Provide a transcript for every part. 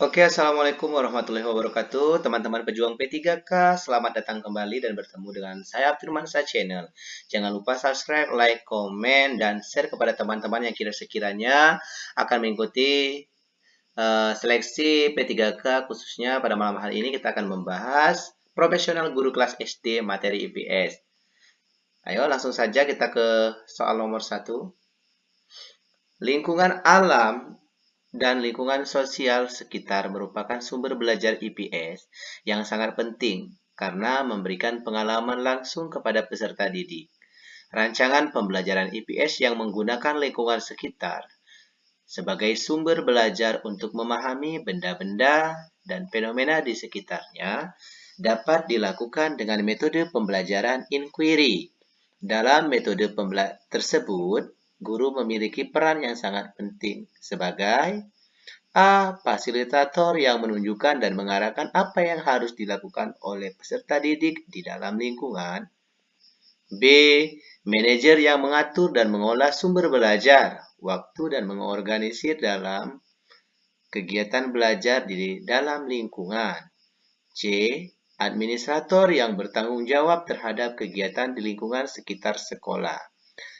Oke, Assalamualaikum warahmatullahi wabarakatuh. Teman-teman pejuang P3K, selamat datang kembali dan bertemu dengan saya Firmansa Channel. Jangan lupa subscribe, like, komen, dan share kepada teman-teman yang kira sekiranya akan mengikuti uh, seleksi P3K khususnya pada malam hari ini kita akan membahas profesional guru kelas SD materi IPS. Ayo langsung saja kita ke soal nomor satu. Lingkungan alam dan lingkungan sosial sekitar merupakan sumber belajar IPS yang sangat penting karena memberikan pengalaman langsung kepada peserta didik. Rancangan pembelajaran IPS yang menggunakan lingkungan sekitar sebagai sumber belajar untuk memahami benda-benda dan fenomena di sekitarnya dapat dilakukan dengan metode pembelajaran inquiry. Dalam metode tersebut, guru memiliki peran yang sangat penting sebagai A. Fasilitator yang menunjukkan dan mengarahkan apa yang harus dilakukan oleh peserta didik di dalam lingkungan. B. Manajer yang mengatur dan mengolah sumber belajar, waktu dan mengorganisir dalam kegiatan belajar di dalam lingkungan. C. Administrator yang bertanggung jawab terhadap kegiatan di lingkungan sekitar sekolah.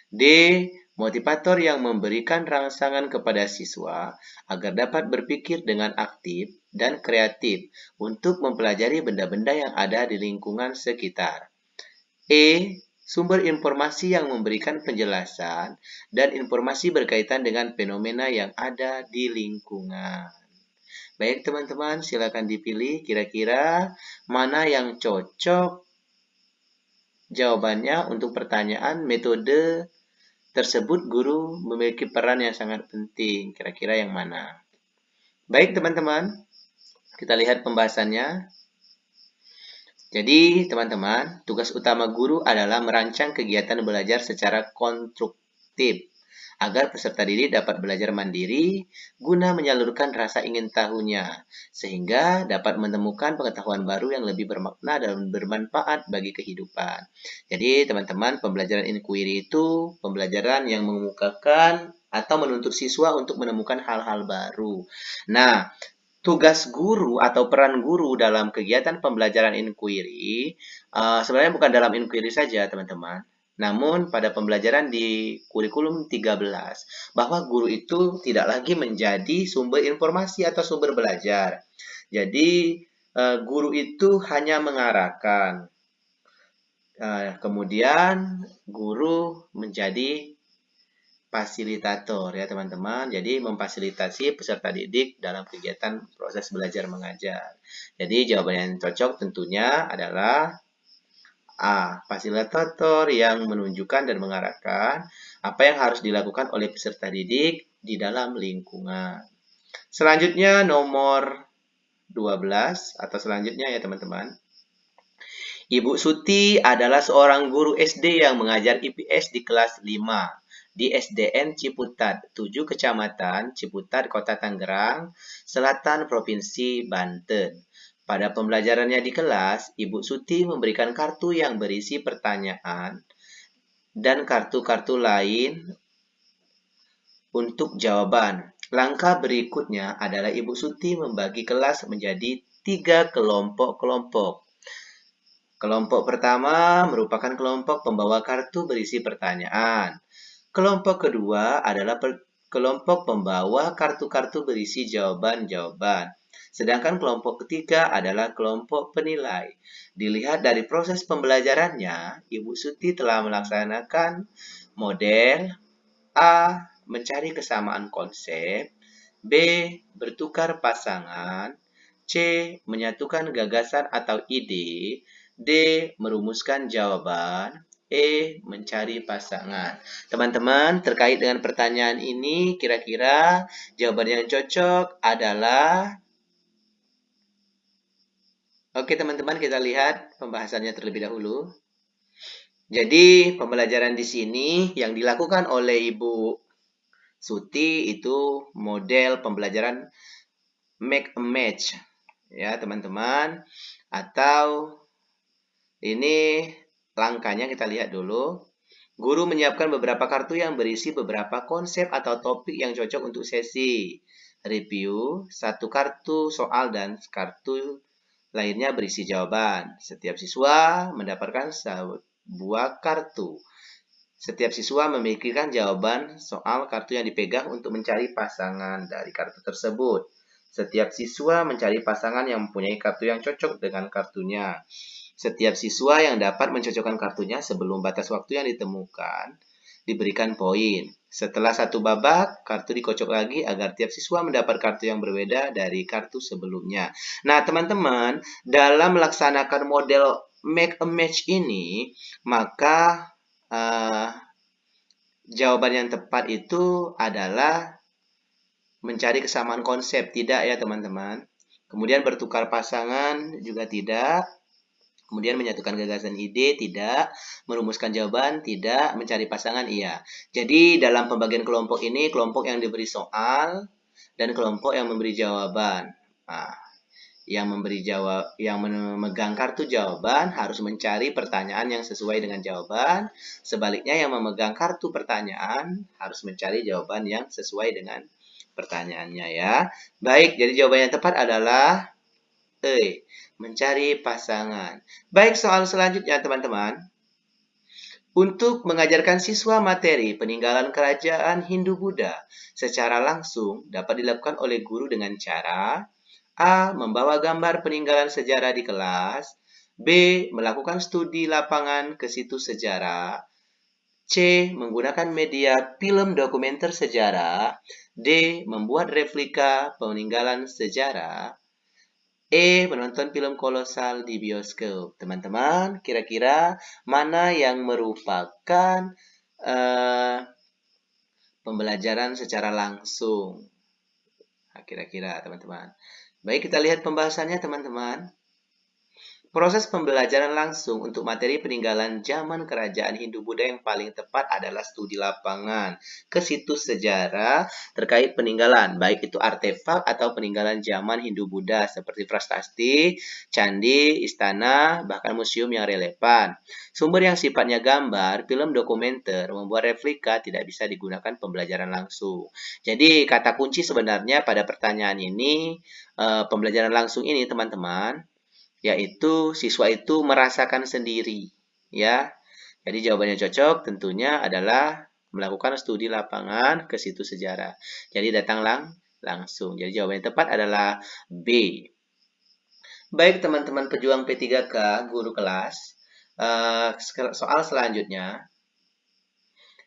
D motivator yang memberikan rangsangan kepada siswa agar dapat berpikir dengan aktif dan kreatif untuk mempelajari benda-benda yang ada di lingkungan sekitar. E. Sumber informasi yang memberikan penjelasan dan informasi berkaitan dengan fenomena yang ada di lingkungan. Baik teman-teman, silakan dipilih kira-kira mana yang cocok jawabannya untuk pertanyaan metode tersebut guru memiliki peran yang sangat penting. Kira-kira yang mana? Baik teman-teman, kita lihat pembahasannya. Jadi teman-teman, tugas utama guru adalah merancang kegiatan belajar secara konstruktif agar peserta didik dapat belajar mandiri guna menyalurkan rasa ingin tahunya, sehingga dapat menemukan pengetahuan baru yang lebih bermakna dan bermanfaat bagi kehidupan. Jadi, teman-teman, pembelajaran inquiry itu pembelajaran yang mengemukakan atau menuntut siswa untuk menemukan hal-hal baru. Nah, tugas guru atau peran guru dalam kegiatan pembelajaran inquiry uh, sebenarnya bukan dalam inquiry saja, teman-teman. Namun pada pembelajaran di kurikulum 13 bahwa guru itu tidak lagi menjadi sumber informasi atau sumber belajar. Jadi eh, guru itu hanya mengarahkan. Eh, kemudian guru menjadi fasilitator ya teman-teman. Jadi memfasilitasi peserta didik dalam kegiatan proses belajar mengajar. Jadi jawaban yang cocok tentunya adalah A. Fasilitator yang menunjukkan dan mengarahkan apa yang harus dilakukan oleh peserta didik di dalam lingkungan. Selanjutnya nomor 12 atau selanjutnya ya teman-teman. Ibu Suti adalah seorang guru SD yang mengajar IPS di kelas 5 di SDN Ciputat, 7 Kecamatan Ciputat, Kota Tangerang, Selatan, Provinsi Banten. Pada pembelajarannya di kelas, Ibu Suti memberikan kartu yang berisi pertanyaan dan kartu-kartu lain untuk jawaban. Langkah berikutnya adalah Ibu Suti membagi kelas menjadi tiga kelompok-kelompok. Kelompok pertama merupakan kelompok pembawa kartu berisi pertanyaan. Kelompok kedua adalah kelompok pembawa kartu-kartu berisi jawaban-jawaban. Sedangkan kelompok ketiga adalah kelompok penilai. Dilihat dari proses pembelajarannya, Ibu Suti telah melaksanakan model A. Mencari kesamaan konsep B. Bertukar pasangan C. Menyatukan gagasan atau ide D. Merumuskan jawaban E. Mencari pasangan. Teman-teman, terkait dengan pertanyaan ini, kira-kira jawaban yang cocok adalah Oke teman-teman kita lihat pembahasannya terlebih dahulu. Jadi pembelajaran di sini yang dilakukan oleh Ibu Suti itu model pembelajaran make a match ya teman-teman atau ini langkahnya kita lihat dulu. Guru menyiapkan beberapa kartu yang berisi beberapa konsep atau topik yang cocok untuk sesi. review, satu kartu soal dan kartu lainnya berisi jawaban. Setiap siswa mendapatkan sebuah kartu. Setiap siswa memikirkan jawaban soal kartu yang dipegang untuk mencari pasangan dari kartu tersebut. Setiap siswa mencari pasangan yang mempunyai kartu yang cocok dengan kartunya. Setiap siswa yang dapat mencocokkan kartunya sebelum batas waktu yang ditemukan diberikan poin. Setelah satu babak, kartu dikocok lagi agar tiap siswa mendapat kartu yang berbeda dari kartu sebelumnya. Nah, teman-teman, dalam melaksanakan model make a match ini, maka uh, jawaban yang tepat itu adalah mencari kesamaan konsep. Tidak ya, teman-teman. Kemudian bertukar pasangan juga tidak Kemudian menyatukan gagasan ide, tidak. Merumuskan jawaban, tidak. Mencari pasangan, iya. Jadi dalam pembagian kelompok ini, kelompok yang diberi soal dan kelompok yang memberi jawaban. Nah, yang memberi jawab, yang memegang kartu jawaban harus mencari pertanyaan yang sesuai dengan jawaban. Sebaliknya yang memegang kartu pertanyaan harus mencari jawaban yang sesuai dengan pertanyaannya ya. Baik, jadi jawaban yang tepat adalah E mencari pasangan. Baik, soal selanjutnya teman-teman. Untuk mengajarkan siswa materi peninggalan kerajaan Hindu-Buddha secara langsung dapat dilakukan oleh guru dengan cara A. Membawa gambar peninggalan sejarah di kelas B. Melakukan studi lapangan ke situs sejarah C. Menggunakan media film dokumenter sejarah D. Membuat replika peninggalan sejarah E. Menonton film kolosal di bioskop. Teman-teman, kira-kira mana yang merupakan uh, pembelajaran secara langsung? Nah, kira-kira, teman-teman. Baik, kita lihat pembahasannya, teman-teman. Proses pembelajaran langsung untuk materi peninggalan zaman kerajaan Hindu-Buddha yang paling tepat adalah studi lapangan ke situs sejarah terkait peninggalan, baik itu artefak atau peninggalan zaman Hindu-Buddha seperti prasasti, candi, istana, bahkan museum yang relevan. Sumber yang sifatnya gambar, film dokumenter, membuat replika tidak bisa digunakan pembelajaran langsung. Jadi kata kunci sebenarnya pada pertanyaan ini, eh, pembelajaran langsung ini teman-teman, yaitu siswa itu merasakan sendiri ya. Jadi jawabannya cocok tentunya adalah melakukan studi lapangan ke situs sejarah. Jadi datang lang langsung. Jadi jawaban yang tepat adalah B. Baik teman-teman pejuang P3K, guru kelas. Uh, soal selanjutnya,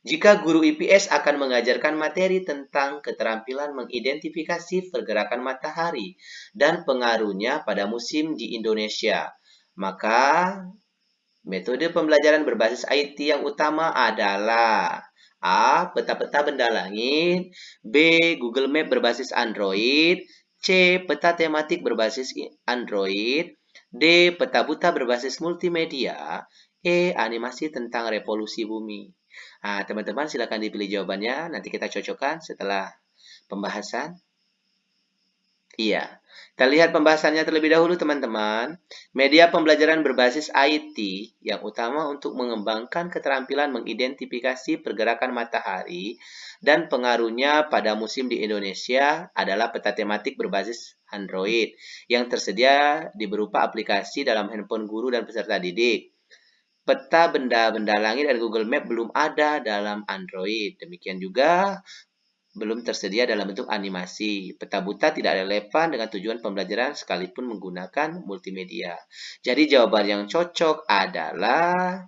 jika guru IPS akan mengajarkan materi tentang keterampilan mengidentifikasi pergerakan matahari dan pengaruhnya pada musim di Indonesia, maka metode pembelajaran berbasis IT yang utama adalah A. Peta-peta benda langit B. Google Map berbasis Android C. Peta tematik berbasis Android D. Peta buta berbasis multimedia E. Animasi tentang revolusi bumi Nah, teman-teman silakan dipilih jawabannya. Nanti kita cocokkan setelah pembahasan. Iya. Kita lihat pembahasannya terlebih dahulu, teman-teman. Media pembelajaran berbasis IT yang utama untuk mengembangkan keterampilan mengidentifikasi pergerakan matahari dan pengaruhnya pada musim di Indonesia adalah peta tematik berbasis Android yang tersedia di berupa aplikasi dalam handphone guru dan peserta didik. Peta benda-benda langit dan Google Map belum ada dalam Android. Demikian juga belum tersedia dalam bentuk animasi. Peta buta tidak relevan dengan tujuan pembelajaran sekalipun menggunakan multimedia. Jadi jawaban yang cocok adalah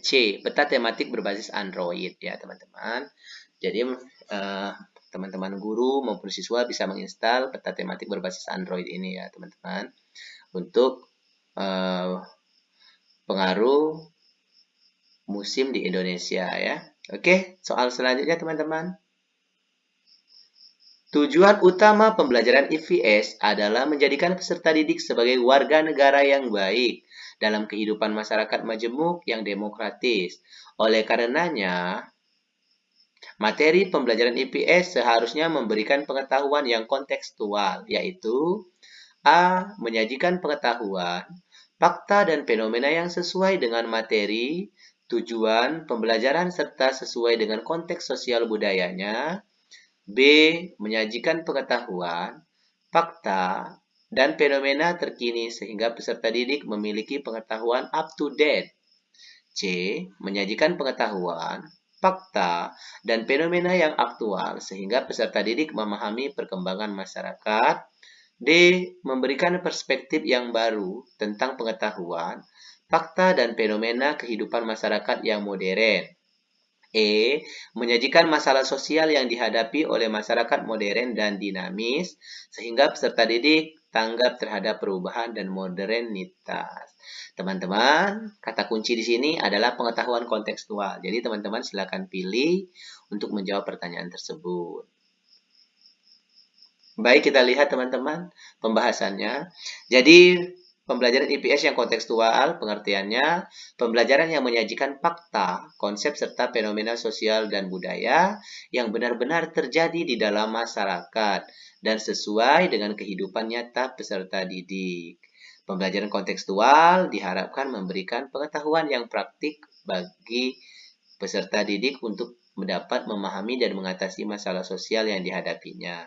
C. Peta tematik berbasis Android ya teman-teman. Jadi eh, teman-teman uh, guru maupun siswa bisa menginstal peta tematik berbasis Android ini ya teman-teman. Untuk uh, pengaruh musim di Indonesia ya. Oke, soal selanjutnya teman-teman. Tujuan utama pembelajaran IVS adalah menjadikan peserta didik sebagai warga negara yang baik dalam kehidupan masyarakat majemuk yang demokratis. Oleh karenanya, materi pembelajaran IPS seharusnya memberikan pengetahuan yang kontekstual, yaitu A. Menyajikan pengetahuan fakta dan fenomena yang sesuai dengan materi, tujuan, pembelajaran, serta sesuai dengan konteks sosial budayanya. B. Menyajikan pengetahuan, fakta, dan fenomena terkini sehingga peserta didik memiliki pengetahuan up to date. C. Menyajikan pengetahuan, fakta, dan fenomena yang aktual sehingga peserta didik memahami perkembangan masyarakat. D. Memberikan perspektif yang baru tentang pengetahuan, fakta, dan fenomena kehidupan masyarakat yang modern. E. Menyajikan masalah sosial yang dihadapi oleh masyarakat modern dan dinamis, sehingga peserta didik tanggap terhadap perubahan dan modernitas. Teman-teman, kata kunci di sini adalah pengetahuan kontekstual. Jadi teman-teman silakan pilih untuk menjawab pertanyaan tersebut. Baik, kita lihat teman-teman pembahasannya. Jadi, pembelajaran IPS yang kontekstual, pengertiannya, pembelajaran yang menyajikan fakta, konsep serta fenomena sosial dan budaya yang benar-benar terjadi di dalam masyarakat dan sesuai dengan kehidupan nyata peserta didik. Pembelajaran kontekstual diharapkan memberikan pengetahuan yang praktik bagi peserta didik untuk mendapat memahami dan mengatasi masalah sosial yang dihadapinya.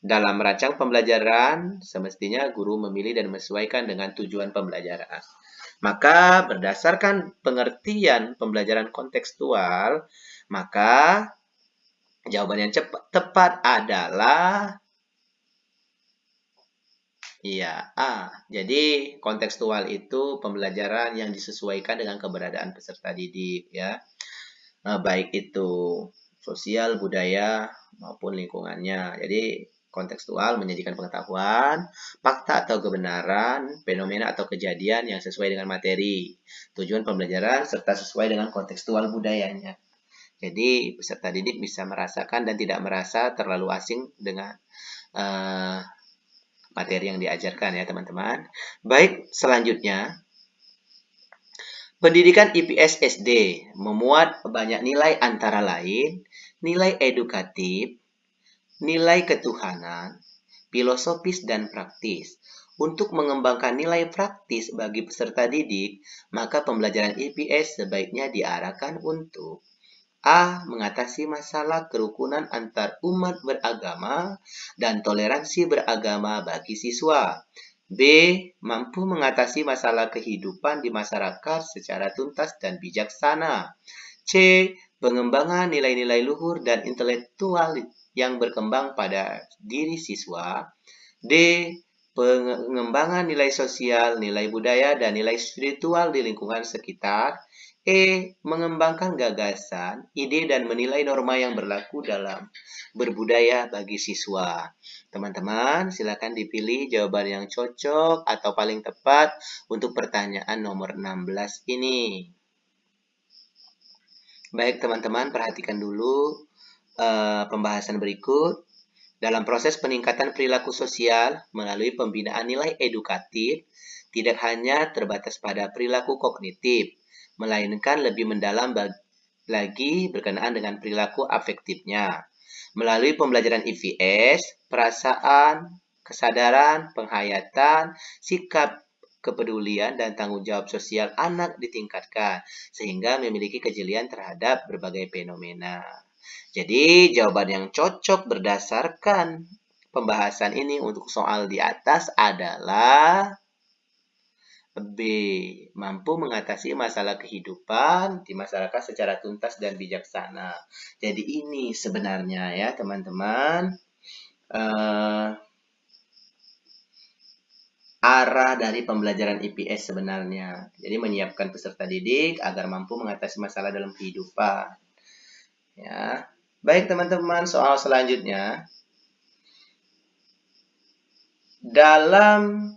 Dalam merancang pembelajaran, semestinya guru memilih dan menyesuaikan dengan tujuan pembelajaran. Maka berdasarkan pengertian pembelajaran kontekstual, maka jawaban yang cepat, tepat adalah Iya, A. Jadi kontekstual itu pembelajaran yang disesuaikan dengan keberadaan peserta didik ya. Nah, baik itu sosial, budaya maupun lingkungannya. Jadi kontekstual menyajikan pengetahuan, fakta atau kebenaran, fenomena atau kejadian yang sesuai dengan materi, tujuan pembelajaran serta sesuai dengan kontekstual budayanya. Jadi peserta didik bisa merasakan dan tidak merasa terlalu asing dengan uh, materi yang diajarkan ya teman-teman. Baik, selanjutnya Pendidikan IPS SD memuat banyak nilai antara lain nilai edukatif, nilai ketuhanan, filosofis dan praktis. Untuk mengembangkan nilai praktis bagi peserta didik, maka pembelajaran IPS sebaiknya diarahkan untuk A. Mengatasi masalah kerukunan antar umat beragama dan toleransi beragama bagi siswa. B. Mampu mengatasi masalah kehidupan di masyarakat secara tuntas dan bijaksana. C. Pengembangan nilai-nilai luhur dan intelektual yang berkembang pada diri siswa. D. Pengembangan nilai sosial, nilai budaya, dan nilai spiritual di lingkungan sekitar. E. Mengembangkan gagasan, ide, dan menilai norma yang berlaku dalam berbudaya bagi siswa. Teman-teman, silakan dipilih jawaban yang cocok atau paling tepat untuk pertanyaan nomor 16 ini. Baik, teman-teman, perhatikan dulu uh, pembahasan berikut. Dalam proses peningkatan perilaku sosial melalui pembinaan nilai edukatif, tidak hanya terbatas pada perilaku kognitif, melainkan lebih mendalam lagi berkenaan dengan perilaku afektifnya. Melalui pembelajaran IVS, perasaan, kesadaran, penghayatan, sikap kepedulian dan tanggung jawab sosial anak ditingkatkan sehingga memiliki kejelian terhadap berbagai fenomena. Jadi, jawaban yang cocok berdasarkan pembahasan ini untuk soal di atas adalah B. Mampu mengatasi masalah kehidupan di masyarakat secara tuntas dan bijaksana. Jadi ini sebenarnya ya teman-teman uh, arah dari pembelajaran IPS sebenarnya. Jadi menyiapkan peserta didik agar mampu mengatasi masalah dalam kehidupan. Ya. Baik teman-teman, soal selanjutnya. Dalam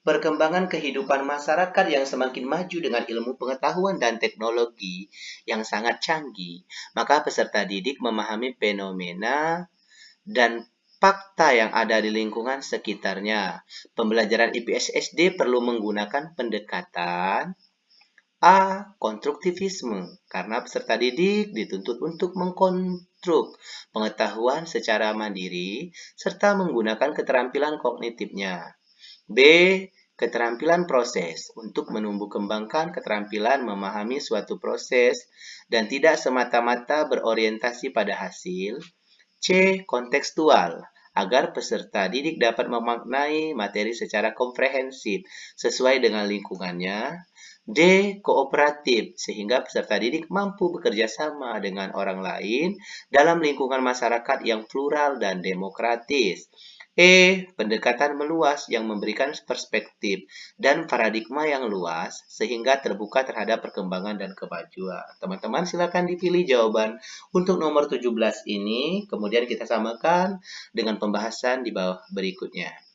perkembangan kehidupan masyarakat yang semakin maju dengan ilmu pengetahuan dan teknologi yang sangat canggih, maka peserta didik memahami fenomena dan fakta yang ada di lingkungan sekitarnya. Pembelajaran IPS SD perlu menggunakan pendekatan A. Konstruktivisme, karena peserta didik dituntut untuk mengkonstruk pengetahuan secara mandiri serta menggunakan keterampilan kognitifnya. B. Keterampilan proses untuk menumbuh kembangkan keterampilan memahami suatu proses dan tidak semata-mata berorientasi pada hasil. C. Kontekstual agar peserta didik dapat memaknai materi secara komprehensif sesuai dengan lingkungannya. D. Kooperatif, sehingga peserta didik mampu bekerja sama dengan orang lain dalam lingkungan masyarakat yang plural dan demokratis. E. Pendekatan meluas yang memberikan perspektif dan paradigma yang luas sehingga terbuka terhadap perkembangan dan kemajuan. Teman-teman silakan dipilih jawaban untuk nomor 17 ini, kemudian kita samakan dengan pembahasan di bawah berikutnya.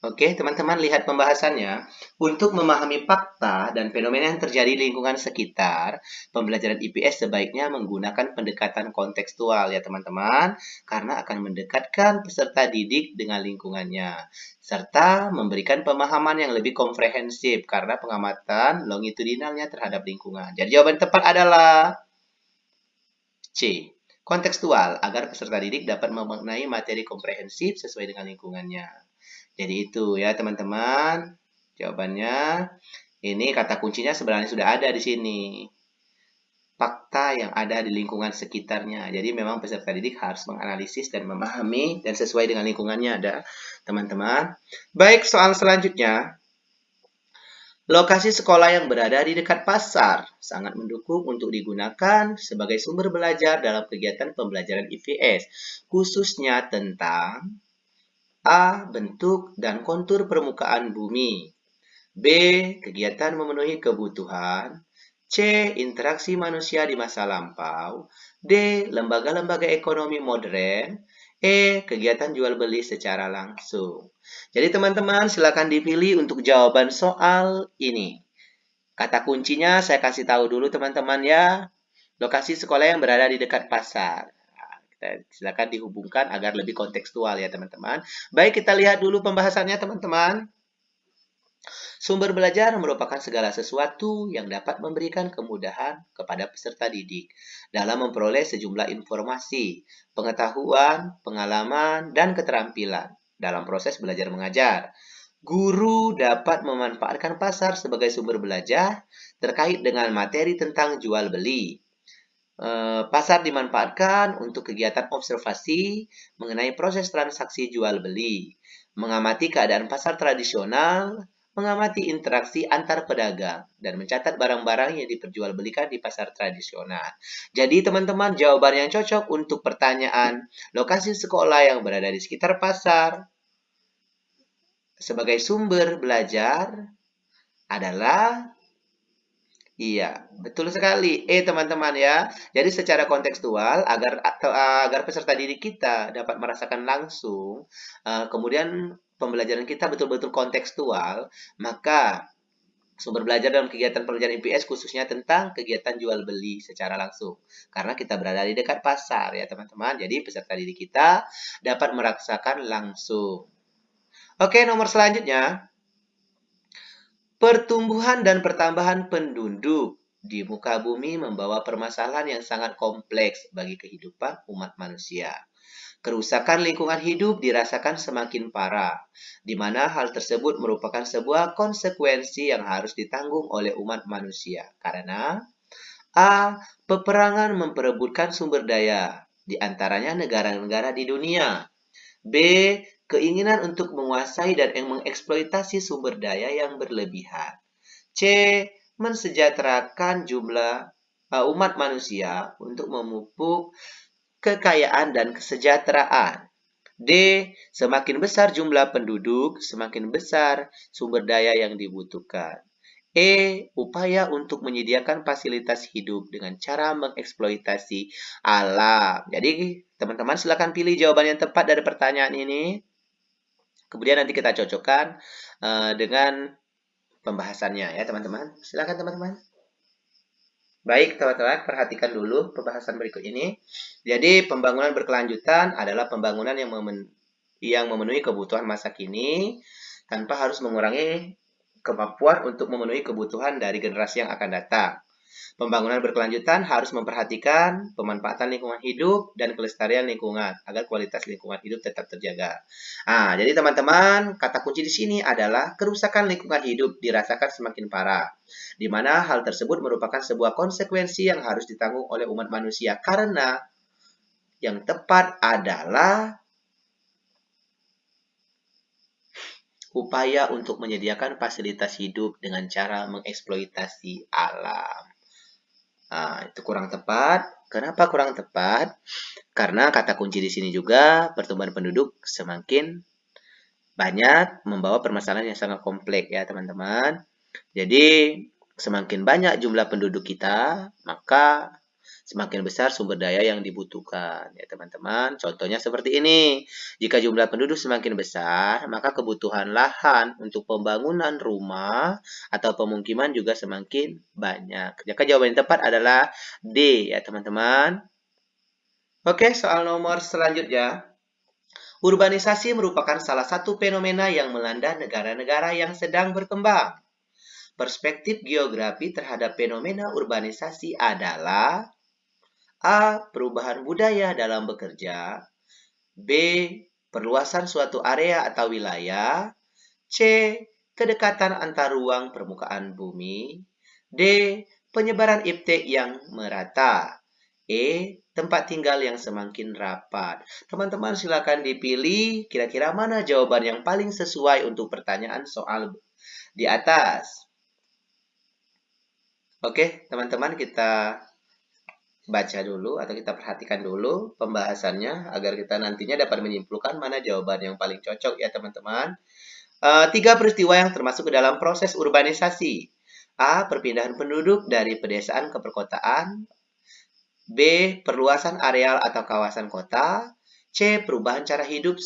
Oke, teman-teman lihat pembahasannya. Untuk memahami fakta dan fenomena yang terjadi di lingkungan sekitar, pembelajaran IPS sebaiknya menggunakan pendekatan kontekstual ya teman-teman, karena akan mendekatkan peserta didik dengan lingkungannya, serta memberikan pemahaman yang lebih komprehensif karena pengamatan longitudinalnya terhadap lingkungan. Jadi jawaban tepat adalah C. Kontekstual, agar peserta didik dapat memaknai materi komprehensif sesuai dengan lingkungannya. Jadi itu ya teman-teman. Jawabannya ini kata kuncinya sebenarnya sudah ada di sini. Fakta yang ada di lingkungan sekitarnya. Jadi memang peserta didik harus menganalisis dan memahami dan sesuai dengan lingkungannya ada teman-teman. Baik, soal selanjutnya. Lokasi sekolah yang berada di dekat pasar sangat mendukung untuk digunakan sebagai sumber belajar dalam kegiatan pembelajaran IPS, khususnya tentang A. Bentuk dan kontur permukaan bumi. B. Kegiatan memenuhi kebutuhan. C. Interaksi manusia di masa lampau. D. Lembaga-lembaga ekonomi modern. E. Kegiatan jual beli secara langsung. Jadi teman-teman silakan dipilih untuk jawaban soal ini. Kata kuncinya saya kasih tahu dulu teman-teman ya. Lokasi sekolah yang berada di dekat pasar. Silakan dihubungkan agar lebih kontekstual ya teman-teman. Baik, kita lihat dulu pembahasannya teman-teman. Sumber belajar merupakan segala sesuatu yang dapat memberikan kemudahan kepada peserta didik dalam memperoleh sejumlah informasi, pengetahuan, pengalaman, dan keterampilan dalam proses belajar mengajar. Guru dapat memanfaatkan pasar sebagai sumber belajar terkait dengan materi tentang jual beli, pasar dimanfaatkan untuk kegiatan observasi mengenai proses transaksi jual beli, mengamati keadaan pasar tradisional, mengamati interaksi antar pedagang, dan mencatat barang-barang yang diperjualbelikan di pasar tradisional. Jadi teman-teman jawaban yang cocok untuk pertanyaan lokasi sekolah yang berada di sekitar pasar sebagai sumber belajar adalah Iya, betul sekali. Eh, teman-teman ya. Jadi secara kontekstual agar agar peserta didik kita dapat merasakan langsung, uh, kemudian pembelajaran kita betul-betul kontekstual, maka sumber belajar dalam kegiatan pembelajaran IPS khususnya tentang kegiatan jual beli secara langsung. Karena kita berada di dekat pasar ya teman-teman. Jadi peserta didik kita dapat merasakan langsung. Oke, nomor selanjutnya. Pertumbuhan dan pertambahan penduduk di muka bumi membawa permasalahan yang sangat kompleks bagi kehidupan umat manusia. Kerusakan lingkungan hidup dirasakan semakin parah, di mana hal tersebut merupakan sebuah konsekuensi yang harus ditanggung oleh umat manusia. Karena A. Peperangan memperebutkan sumber daya, di antaranya negara-negara di dunia. B keinginan untuk menguasai dan mengeksploitasi sumber daya yang berlebihan. C. Mensejahterakan jumlah uh, umat manusia untuk memupuk kekayaan dan kesejahteraan. D. Semakin besar jumlah penduduk, semakin besar sumber daya yang dibutuhkan. E. Upaya untuk menyediakan fasilitas hidup dengan cara mengeksploitasi alam. Jadi, teman-teman silakan pilih jawaban yang tepat dari pertanyaan ini. Kemudian nanti kita cocokkan uh, dengan pembahasannya ya teman-teman. Silakan teman-teman. Baik teman-teman, perhatikan dulu pembahasan berikut ini. Jadi pembangunan berkelanjutan adalah pembangunan yang, memen yang memenuhi kebutuhan masa kini tanpa harus mengurangi kemampuan untuk memenuhi kebutuhan dari generasi yang akan datang. Pembangunan berkelanjutan harus memperhatikan pemanfaatan lingkungan hidup dan kelestarian lingkungan agar kualitas lingkungan hidup tetap terjaga. Nah, jadi teman-teman, kata kunci di sini adalah kerusakan lingkungan hidup dirasakan semakin parah, di mana hal tersebut merupakan sebuah konsekuensi yang harus ditanggung oleh umat manusia karena yang tepat adalah upaya untuk menyediakan fasilitas hidup dengan cara mengeksploitasi alam. Nah, itu kurang tepat. Kenapa kurang tepat? Karena kata kunci di sini juga pertumbuhan penduduk semakin banyak membawa permasalahan yang sangat kompleks ya teman-teman. Jadi semakin banyak jumlah penduduk kita, maka semakin besar sumber daya yang dibutuhkan. Ya teman-teman, contohnya seperti ini. Jika jumlah penduduk semakin besar, maka kebutuhan lahan untuk pembangunan rumah atau pemukiman juga semakin banyak. Jika jawaban yang tepat adalah D ya teman-teman. Oke, soal nomor selanjutnya. Urbanisasi merupakan salah satu fenomena yang melanda negara-negara yang sedang berkembang. Perspektif geografi terhadap fenomena urbanisasi adalah A. Perubahan budaya dalam bekerja. B. Perluasan suatu area atau wilayah. C. Kedekatan antar ruang permukaan bumi. D. Penyebaran iptek yang merata. E. Tempat tinggal yang semakin rapat. Teman-teman silakan dipilih kira-kira mana jawaban yang paling sesuai untuk pertanyaan soal di atas. Oke, teman-teman kita baca dulu atau kita perhatikan dulu pembahasannya agar kita nantinya dapat menyimpulkan mana jawaban yang paling cocok ya teman-teman. Uh, tiga peristiwa yang termasuk ke dalam proses urbanisasi. A. Perpindahan penduduk dari pedesaan ke perkotaan. B. Perluasan areal atau kawasan kota. C. Perubahan cara hidup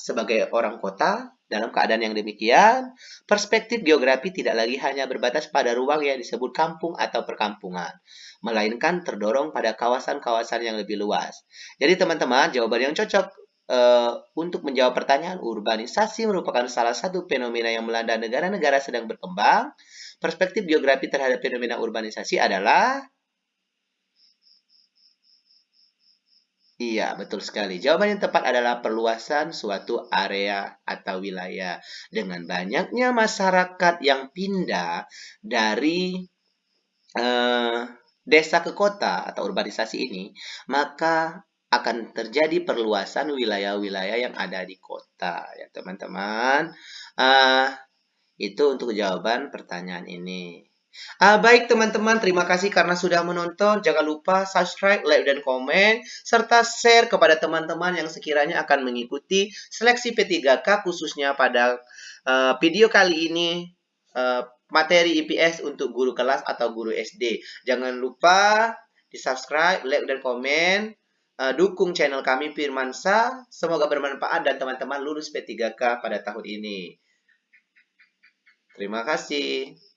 sebagai orang kota. Dalam keadaan yang demikian, perspektif geografi tidak lagi hanya berbatas pada ruang yang disebut kampung atau perkampungan, melainkan terdorong pada kawasan-kawasan yang lebih luas. Jadi teman-teman, jawaban yang cocok uh, untuk menjawab pertanyaan urbanisasi merupakan salah satu fenomena yang melanda negara-negara sedang berkembang. Perspektif geografi terhadap fenomena urbanisasi adalah Iya, betul sekali. Jawaban yang tepat adalah perluasan suatu area atau wilayah. Dengan banyaknya masyarakat yang pindah dari uh, desa ke kota atau urbanisasi ini, maka akan terjadi perluasan wilayah-wilayah yang ada di kota. Ya, teman-teman. Uh, itu untuk jawaban pertanyaan ini. Uh, baik teman-teman, terima kasih karena sudah menonton. Jangan lupa subscribe, like, dan komen. Serta share kepada teman-teman yang sekiranya akan mengikuti seleksi P3K khususnya pada uh, video kali ini. Uh, materi IPS untuk guru kelas atau guru SD. Jangan lupa di subscribe, like, dan komen. Uh, dukung channel kami Firmansa. Semoga bermanfaat dan teman-teman lulus P3K pada tahun ini. Terima kasih.